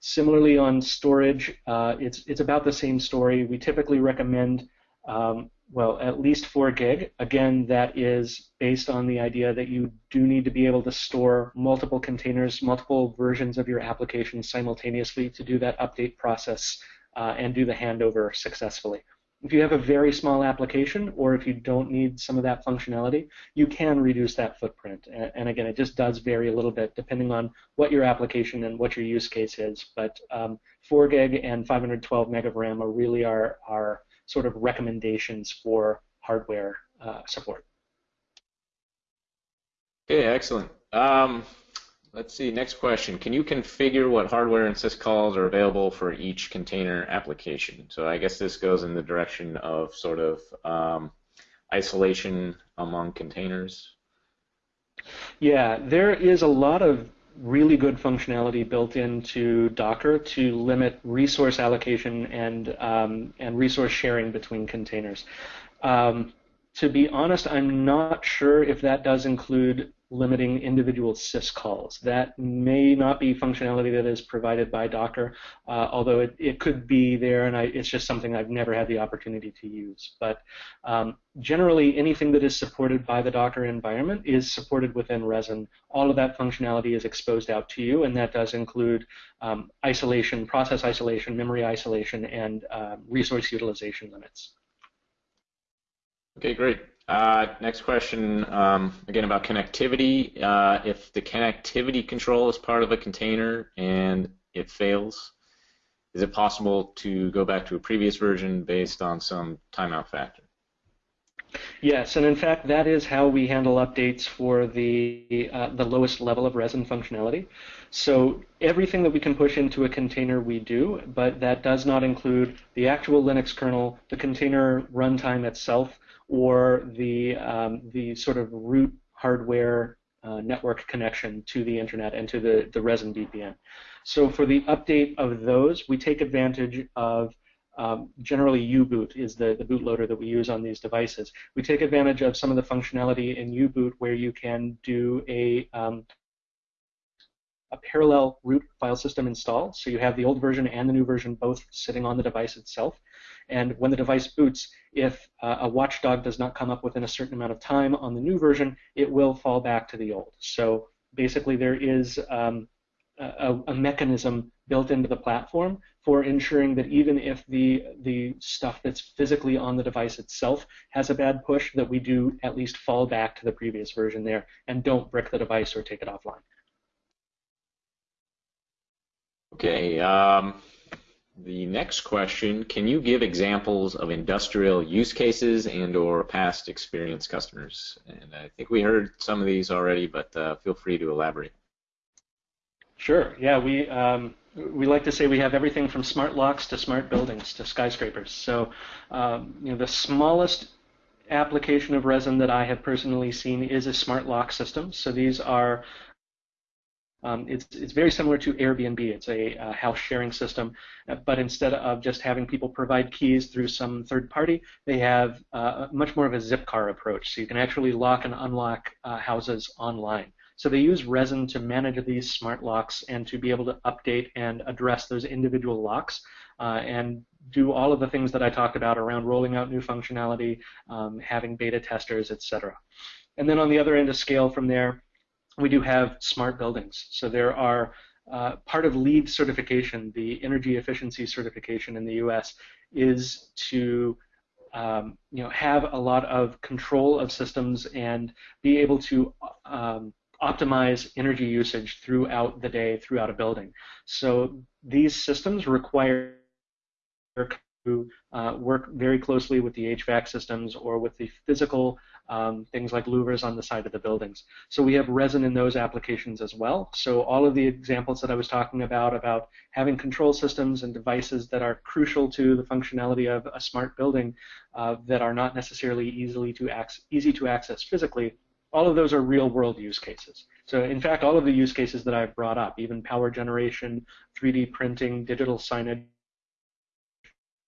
Speaker 2: Similarly, on storage, uh, it's it's about the same story. We typically recommend um, well, at least 4 gig. Again, that is based on the idea that you do need to be able to store multiple containers, multiple versions of your application simultaneously to do that update process uh, and do the handover successfully. If you have a very small application or if you don't need some of that functionality, you can reduce that footprint. And, and again, it just does vary a little bit depending on what your application and what your use case is. But um, 4 gig and 512 meg of RAM are really our, our sort of recommendations for hardware uh, support.
Speaker 1: Okay, excellent. Um, let's see, next question. Can you configure what hardware and syscalls are available for each container application? So I guess this goes in the direction of sort of um, isolation among containers.
Speaker 2: Yeah, there is a lot of really good functionality built into Docker to limit resource allocation and um, and resource sharing between containers. Um, to be honest, I'm not sure if that does include limiting individual syscalls. That may not be functionality that is provided by Docker, uh, although it, it could be there, and I, it's just something I've never had the opportunity to use. But um, generally, anything that is supported by the Docker environment is supported within Resin. All of that functionality is exposed out to you, and that does include um, isolation, process isolation, memory isolation, and uh, resource utilization limits.
Speaker 1: Okay, great. Uh, next question, um, again about connectivity. Uh, if the connectivity control is part of a container and it fails, is it possible to go back to a previous version based on some timeout factor?
Speaker 2: Yes, and in fact, that is how we handle updates for the uh, the lowest level of resin functionality. So everything that we can push into a container, we do, but that does not include the actual Linux kernel, the container runtime itself, or the um, the sort of root hardware uh, network connection to the internet and to the, the Resin VPN. So for the update of those, we take advantage of um, generally U-boot is the, the bootloader that we use on these devices. We take advantage of some of the functionality in U-boot where you can do a um, a parallel root file system install. So you have the old version and the new version both sitting on the device itself. And when the device boots, if uh, a watchdog does not come up within a certain amount of time on the new version, it will fall back to the old. So basically, there is um, a, a, mechanism built into the platform for ensuring that even if the the stuff that's physically on the device itself has a bad push, that we do at least fall back to the previous version there and don't brick the device or take it offline.
Speaker 1: Okay. Um, the next question, can you give examples of industrial use cases and or past experience customers? And I think we heard some of these already, but uh, feel free to elaborate.
Speaker 2: Sure. Yeah, we um, we like to say we have everything from smart locks to smart buildings to skyscrapers. So, um, you know, the smallest application of resin that I have personally seen is a smart lock system. So these are um, it's, it's very similar to Airbnb. It's a, house sharing system, uh, but instead of just having people provide keys through some third party, they have uh, much more of a Zipcar approach. So you can actually lock and unlock uh, houses online. So they use Resin to manage these smart locks and to be able to update and address those individual locks uh, and do all of the things that I talked about around rolling out new functionality, um, having beta testers, etc. And then on the other end of scale from there, we do have smart buildings. So there are uh, part of LEED certification, the energy efficiency certification in the U.S., is to um, you know have a lot of control of systems and be able to um, optimize energy usage throughout the day, throughout a building. So these systems require uh, work very closely with the HVAC systems or with the physical um, things like louvers on the side of the buildings. So we have resin in those applications as well. So all of the examples that I was talking about, about having control systems and devices that are crucial to the functionality of a smart building uh, that are not necessarily easily to easy to access physically, all of those are real world use cases. So in fact, all of the use cases that I've brought up, even power generation, 3D printing, digital signage,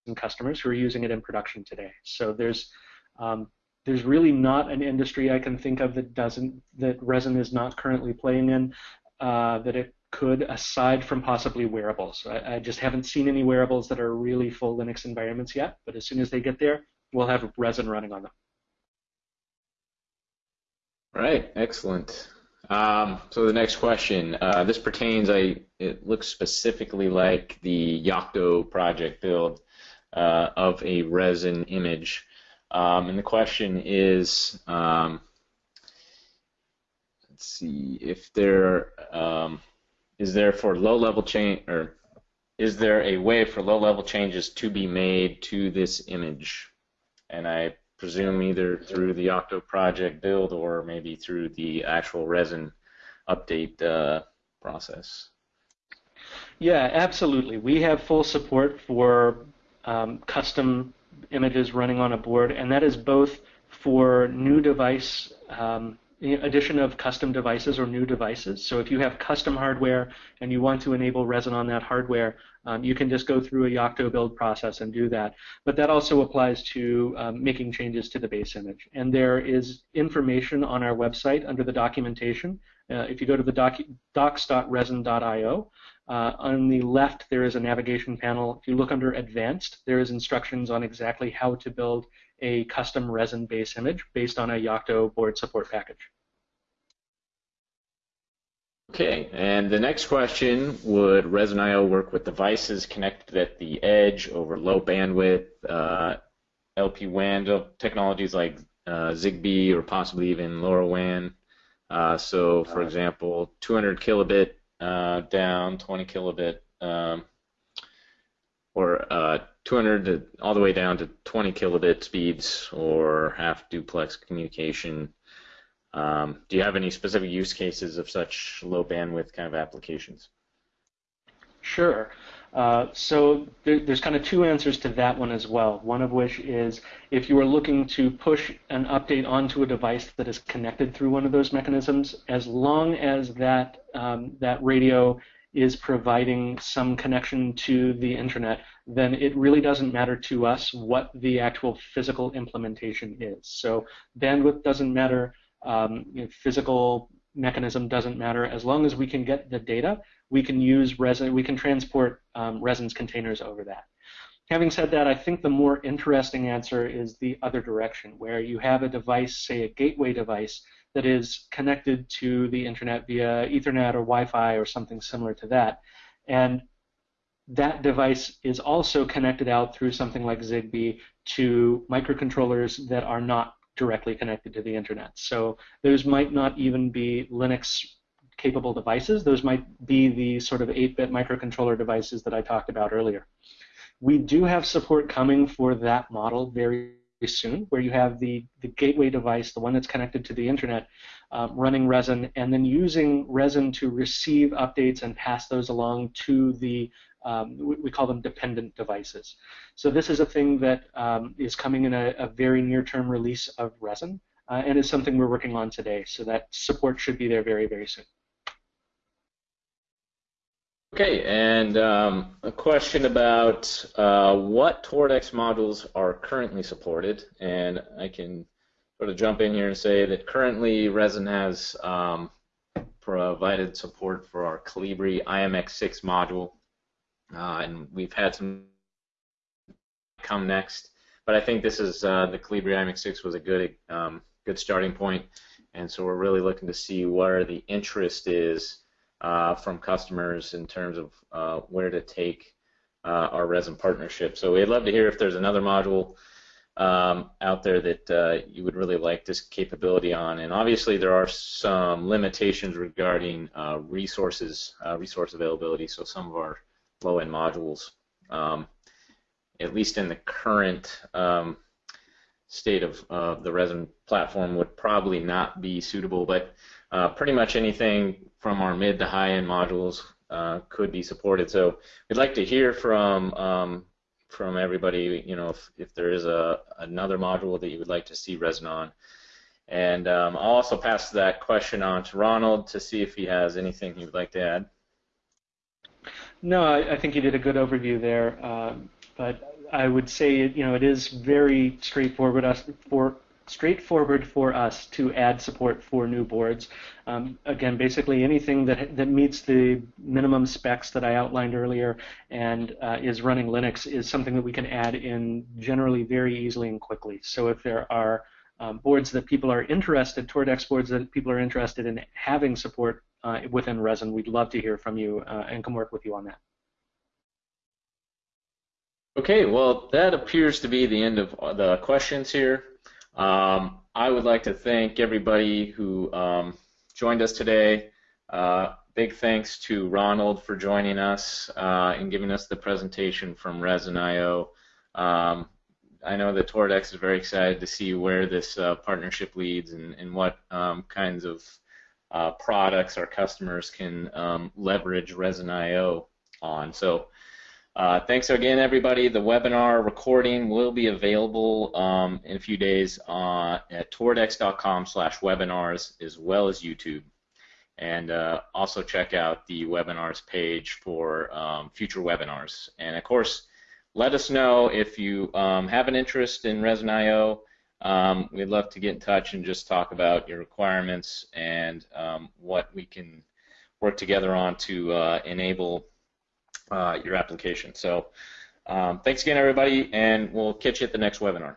Speaker 2: and customers who are using it in production today. So there's um, there's really not an industry I can think of that doesn't that resin is not currently playing in uh, that it could, aside from possibly wearables. I, I, just haven't seen any wearables that are really full Linux environments yet. But as soon as they get there, we'll have resin running on them.
Speaker 1: Right. excellent. Um, so the next question, uh, this pertains, I it looks specifically like the Yocto project build uh, of a resin image. Um, and the question is, um, let's see, if there um, is there for low-level change, or is there a way for low-level changes to be made to this image? And I presume either through the Yocto project build or maybe through the actual resin update uh, process.
Speaker 2: Yeah, absolutely. We have full support for um, custom images running on a board, and that is both for new device um, addition of custom devices or new devices. So if you have custom hardware and you want to enable resin on that hardware, um, you can just go through a Yocto build process and do that. But that also applies to um, making changes to the base image. And there is information on our website under the documentation. Uh, if you go to the doc docs.resin.io, uh, on the left, there is a navigation panel. If you look under Advanced, there is instructions on exactly how to build a custom resin base image based on a Yocto board support package.
Speaker 1: Okay, and the next question, would Resin.io work with devices connected at the edge over low bandwidth, uh, LPWAN technologies like uh, Zigbee or possibly even LoRaWAN? Uh, so, for example, 200 kilobit uh, down 20 kilobit um, or uh, 200 to all the way down to 20 kilobit speeds or half duplex communication. Um, do you have any specific use cases of such low bandwidth kind of applications?
Speaker 2: Sure. Uh, so there, there's kind of two answers to that one as well. One of which is if you are looking to push an update onto a device that is connected through one of those mechanisms, as long as that um, that radio is providing some connection to the internet, then it really doesn't matter to us what the actual physical implementation is. So bandwidth doesn't matter, um, you know, physical mechanism doesn't matter. As long as we can get the data, we can use resin, we can transport um, resins containers over that. Having said that, I think the more interesting answer is the other direction, where you have a device, say a gateway device, that is connected to the internet via Ethernet or Wi-Fi or something similar to that. And that device is also connected out through something like Zigbee to microcontrollers that are not directly connected to the internet. So those might not even be Linux capable devices. Those might be the sort of 8-bit microcontroller devices that I talked about earlier. We do have support coming for that model very soon, where you have the, the gateway device, the one that's connected to the internet, um, running Resin, and then using Resin to receive updates and pass those along to the, um, we, we, call them dependent devices. So this is a thing that um, is coming in a, a very near-term release of Resin, uh, and is something we're working on today. So that support should be there very, very soon.
Speaker 1: Okay, and um, a question about uh, what Toradex modules are currently supported, and I can sort of jump in here and say that currently Resin has um, provided support for our Colibri IMX6 module, uh, and we've had some come next, but I think this is uh, the Colibri IMX6 was a good um, good starting point, and so we're really looking to see where the interest is uh, from customers in terms of uh, where to take uh, our resin partnership. So we'd love to hear if there's another module um, out there that uh, you would really like this capability on. And obviously there are some limitations regarding uh, resources, uh, resource availability. So some of our low-end modules um, at least in the current um, state of the resin platform, would probably not be suitable. But uh, pretty much anything from our mid to high end modules uh, could be supported. So we'd like to hear from um, from everybody. You know, if, if there is a another module that you would like to see resin on. And um, I'll also pass that question on to Ronald to see if he has anything he would like to add.
Speaker 2: No, I, I think you did a good overview there. Uh, but I would say, you know, it is very straightforward for straightforward for us to add support for new boards. Um, again, basically anything that that meets the minimum specs that I outlined earlier and uh, is running Linux is something that we can add in generally very easily and quickly. So if there are um, boards that people are interested, Toradex boards that people are interested in having support uh, within Resin, we'd love to hear from you uh, and come work with you on that.
Speaker 1: Okay, well, that appears to be the end of the questions here. Um, I would like to thank everybody who um, joined us today. Uh, big thanks to Ronald for joining us uh, and giving us the presentation from Resin.io. Um, I know that Toradex is very excited to see where this uh, partnership leads and, and what um, kinds of uh, products our customers can um, leverage Resin.io on. So uh, thanks again, everybody. The webinar recording will be available um, in a few days uh, at toradex.com slash webinars as well as YouTube. And uh, also check out the webinars page for um, future webinars. And of course, let us know if you um, have an interest in Resin.io. Um, we'd love to get in touch and just talk about your requirements and um, what we can work together on to uh, enable uh, your application. So um, thanks again, everybody, and we'll catch you at the next webinar.